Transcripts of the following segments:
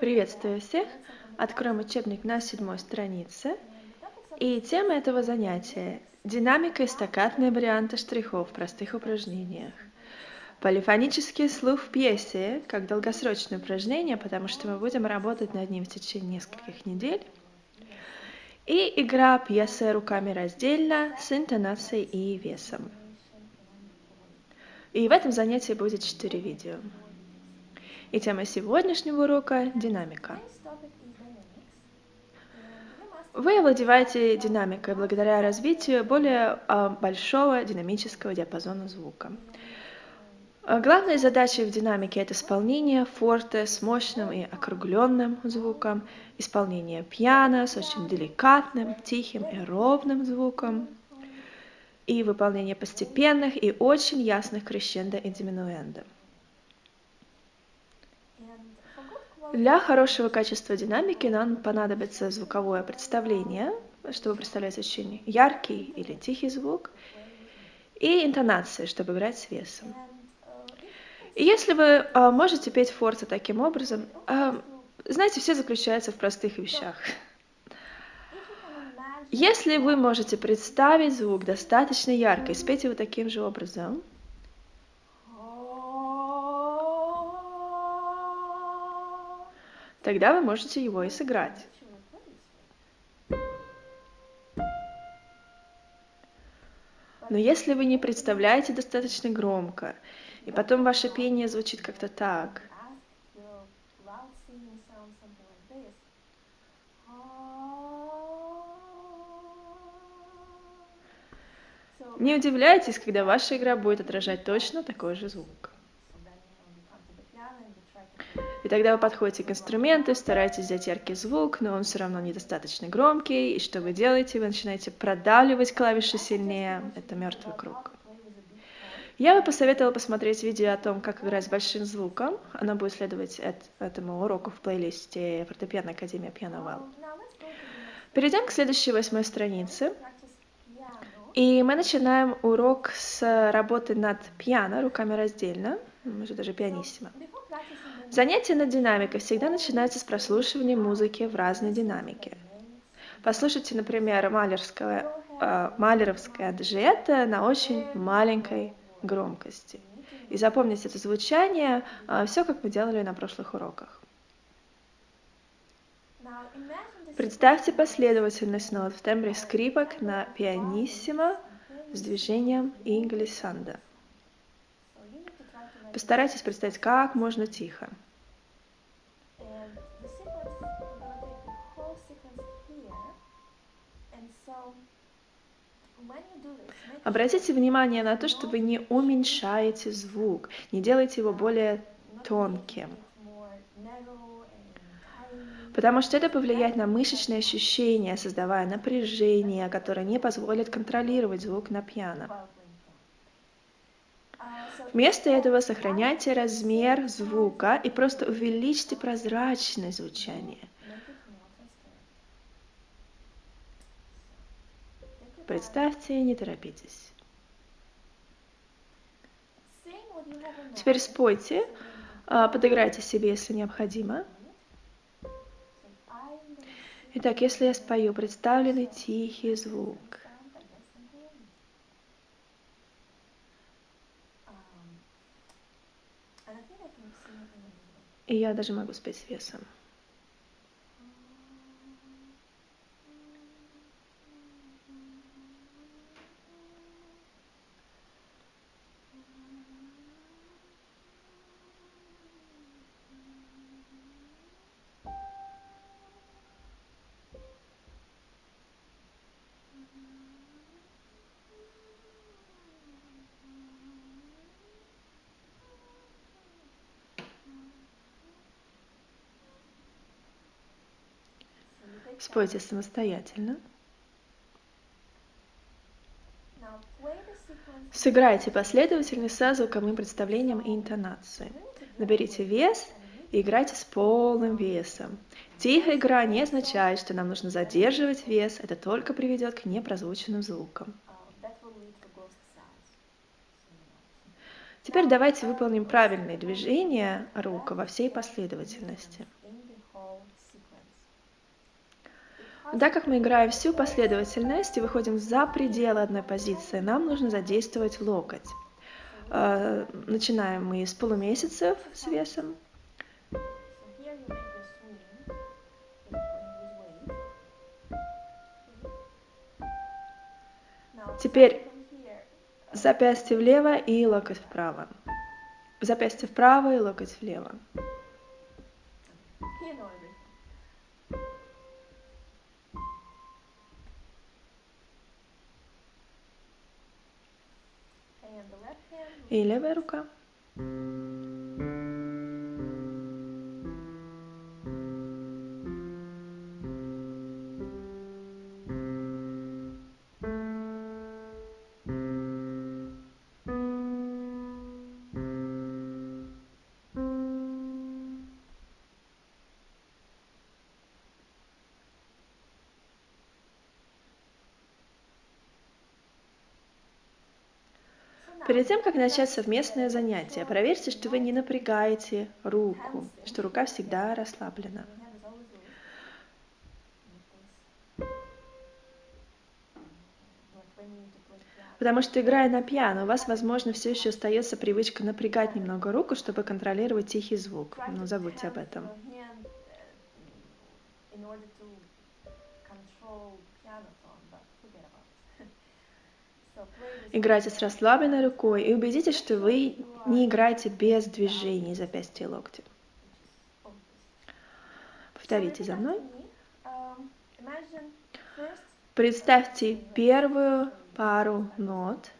Приветствую всех! Откроем учебник на седьмой странице. И тема этого занятия – динамика и стаккатные варианты штрихов в простых упражнениях. Полифонический слух в пьесе, как долгосрочное упражнение, потому что мы будем работать над ним в течение нескольких недель. И игра пьесы руками раздельно с интонацией и весом. И в этом занятии будет четыре видео. И тема сегодняшнего урока – динамика. Вы овладеваете динамикой благодаря развитию более а, большого динамического диапазона звука. Главной задачей в динамике это исполнение форте с мощным и округленным звуком, исполнение пиано с очень деликатным, тихим и ровным звуком, и выполнение постепенных и очень ясных крещендо и диминуэндо. Для хорошего качества динамики нам понадобится звуковое представление, чтобы представлять очень яркий или тихий звук, и интонация, чтобы играть с весом. И если вы э, можете петь форте таким образом, э, знаете, все заключается в простых вещах. Если вы можете представить звук достаточно ярко и спеть его таким же образом, тогда вы можете его и сыграть. Но если вы не представляете достаточно громко, и потом ваше пение звучит как-то так, не удивляйтесь, когда ваша игра будет отражать точно такой же звук. И тогда вы подходите к инструменту, стараетесь взять яркий звук, но он все равно недостаточно громкий. И что вы делаете? Вы начинаете продавливать клавиши сильнее. Это мертвый круг. Я бы посоветовала посмотреть видео о том, как играть с большим звуком. Оно будет следовать этому уроку в плейлисте фортепиано Академия Piano Well. Перейдем к следующей восьмой странице. И мы начинаем урок с работы над пиано, руками раздельно, может даже пианиссимо. Занятие над динамикой всегда начинается с прослушивания музыки в разной динамике. Послушайте, например, малерское, э, малеровское аджието на очень маленькой громкости. И запомните это звучание, э, все как мы делали на прошлых уроках. Представьте последовательность нот в тембре скрипок на пианиссимо с движением и глиссандо. Постарайтесь представить как можно тихо. Обратите внимание на то, что вы не уменьшаете звук, не делаете его более тонким. Потому что это повлияет на мышечные ощущения, создавая напряжение, которое не позволит контролировать звук на пьяно. Вместо этого сохраняйте размер звука и просто увеличьте прозрачность звучания. Представьте, не торопитесь. Теперь спойте, а, подыграйте себе, если необходимо. Итак, если я спою представленный тихий звук, и я даже могу спеть с весом. Спойте самостоятельно. Сыграйте последовательность со звуковым представлением и интонацией. Наберите вес и играйте с полным весом. Тихая игра не означает, что нам нужно задерживать вес, это только приведет к непрозвученным звукам. Теперь давайте выполним правильные движения рук во всей последовательности. Так как мы играем всю последовательность и выходим за пределы одной позиции, нам нужно задействовать локоть. Э, начинаем мы с полумесяцев с весом. Теперь запястье влево и локоть вправо. Запястье вправо и локоть влево. И левая рука. Перед тем, как начать совместное занятие, проверьте, что вы не напрягаете руку, что рука всегда расслаблена. Потому что играя на пиано, у вас, возможно, все еще остается привычка напрягать немного руку, чтобы контролировать тихий звук. Но забудьте об этом. Играйте с расслабленной рукой и убедитесь, что вы не играете без движений запястья и локтя. Повторите за мной. Представьте первую пару нот.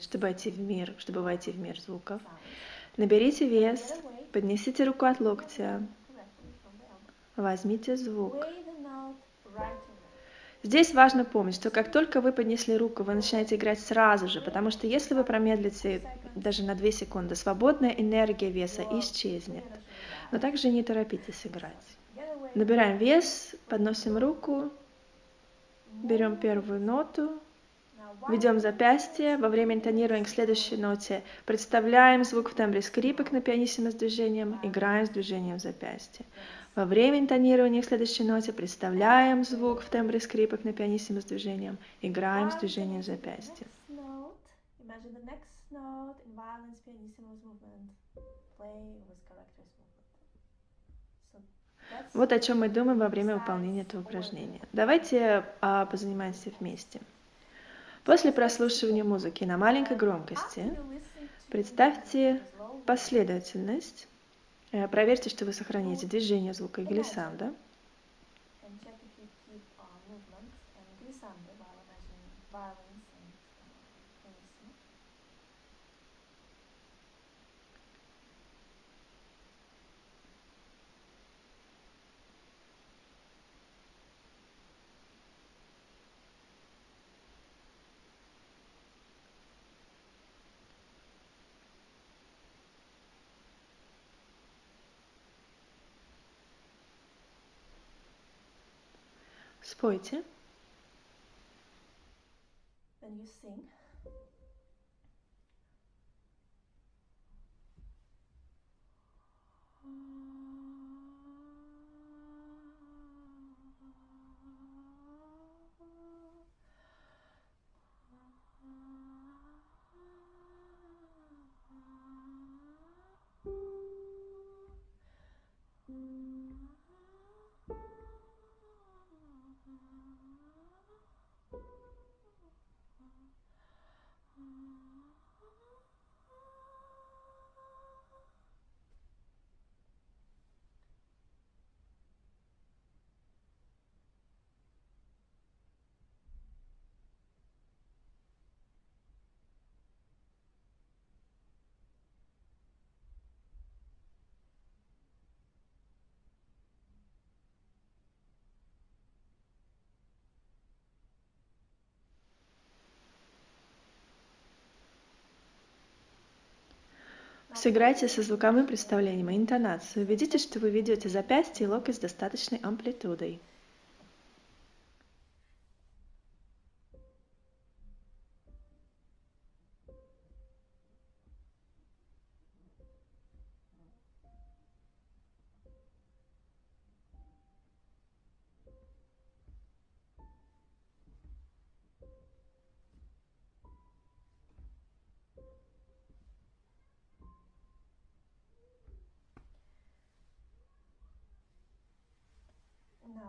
Чтобы войти в мир, чтобы войти в мир звуков. Наберите вес, поднесите руку от локтя, возьмите звук. Здесь важно помнить, что как только вы поднесли руку, вы начинаете играть сразу же, потому что если вы промедлите даже на 2 секунды, свободная энергия веса исчезнет. Но также не торопитесь играть. Набираем вес, подносим руку, берем первую ноту, Ведем запястье. Во время интонирования к следующей ноте представляем звук в тембре скрипок на пианиссимо с движением, играем с движением запястья. Во время интонирования к следующей ноте представляем звук в тембре скрипок на пианиссимо с движением, играем с движением запястья. Вот о чем мы думаем во время выполнения этого упражнения. Давайте а, позанимаемся вместе. После прослушивания музыки на маленькой громкости представьте последовательность. Э, проверьте, что вы сохраняете движение звука и глиссанда. Спойте. Then you sing. Сыграйте со звуковым представлением и интонацией. Убедитесь, что вы ведете запястье и локоть с достаточной амплитудой.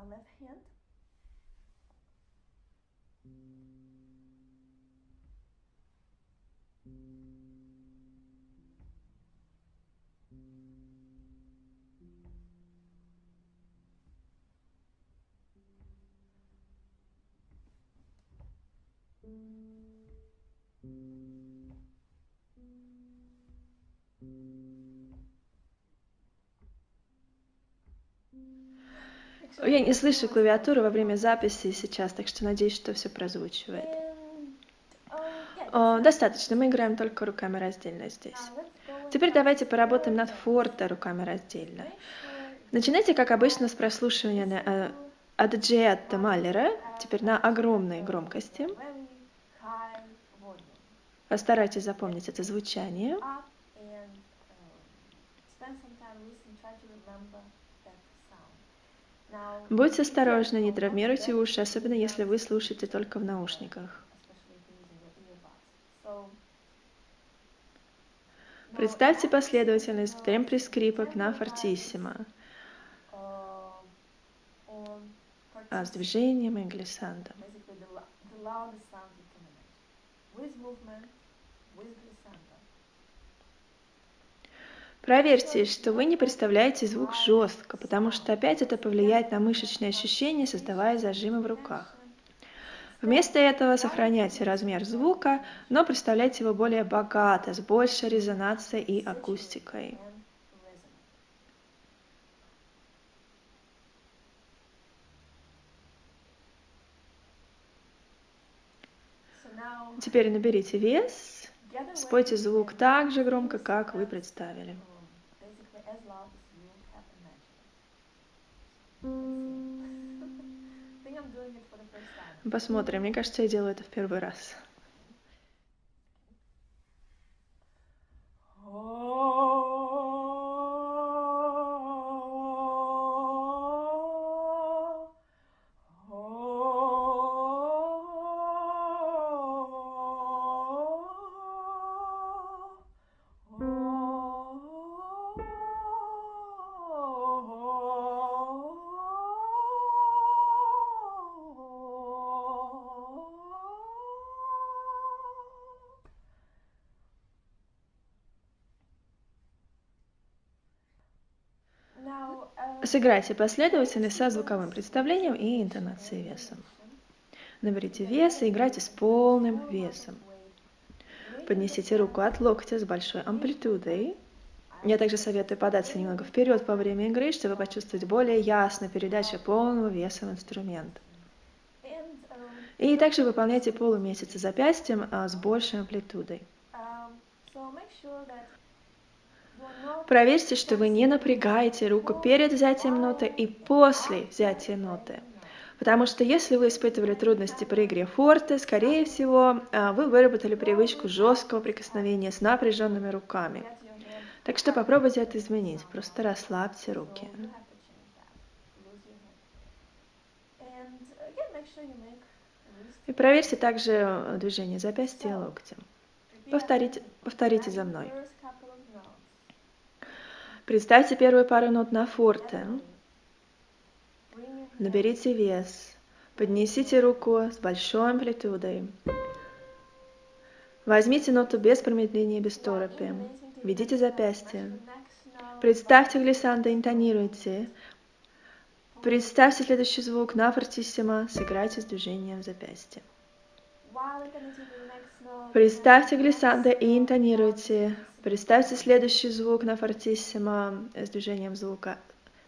Left hand. Я не слышу клавиатуру во время записи сейчас, так что надеюсь, что все прозвучивает. О, достаточно, мы играем только руками раздельно здесь. Теперь давайте поработаем над форте руками раздельно. Начинайте, как обычно, с прослушивания на, э, от Джиатта Маллера, теперь на огромной громкости. Постарайтесь запомнить это звучание. Будьте осторожны, не травмируйте уши, особенно если вы слушаете только в наушниках. Представьте последовательность в uh, темпе скрипок на фортиссимо, uh, а с движением и глиссандо. basically the, lou- the loudest sound you can imagine. With movement, with glissando. Проверьте, что вы не представляете звук жестко, потому что опять это повлияет на мышечные ощущения, создавая зажимы в руках. Вместо этого сохраняйте размер звука, но представляйте его более богато, с большей резонацией и акустикой. Теперь наберите вес, спойте звук так же громко, как вы представили. um. Посмотрим, мне кажется, я делаю это в первый раз. Сыграйте последовательно со звуковым представлением и интонацией весом. Наберите вес и играйте с полным весом. Поднесите руку от локтя с большой амплитудой. Я также советую податься немного вперед во время игры, чтобы почувствовать более ясно передачу полного веса в инструмент. И также выполняйте полумесяцы запястьем а, с большей амплитудой. Проверьте, что вы не напрягаете руку перед взятием ноты и после взятия ноты. Потому что если вы испытывали трудности при игре форте, скорее всего, а, вы выработали привычку жесткого прикосновения с напряженными руками. Так что попробуйте это изменить. Просто расслабьте руки. И проверьте также движение запястья и локтя. Повторите, повторите за мной. Представьте первую пару нот на форте. Наберите вес. Поднесите руку с большой амплитудой. Возьмите ноту без промедления без торопи. Ведите запястье. Представьте глиссандо, интонируйте. Представьте следующий звук на фортиссимо, сыграйте с движением запястья. Представьте глиссандо и интонируйте. Представьте следующий звук на фортиссимо с движением звука.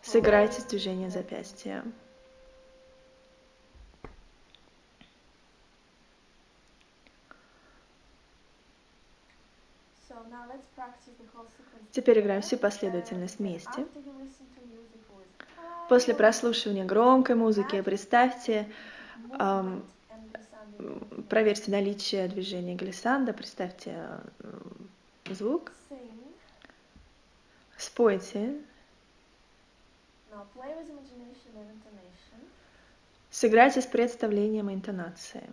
Сыграйте с движением запястья. Теперь играем всю последовательность вместе. После прослушивания громкой музыки представьте, эм, проверьте наличие движения глиссанда, представьте э, звук, спойте, сыграйте с представлением и интонацией.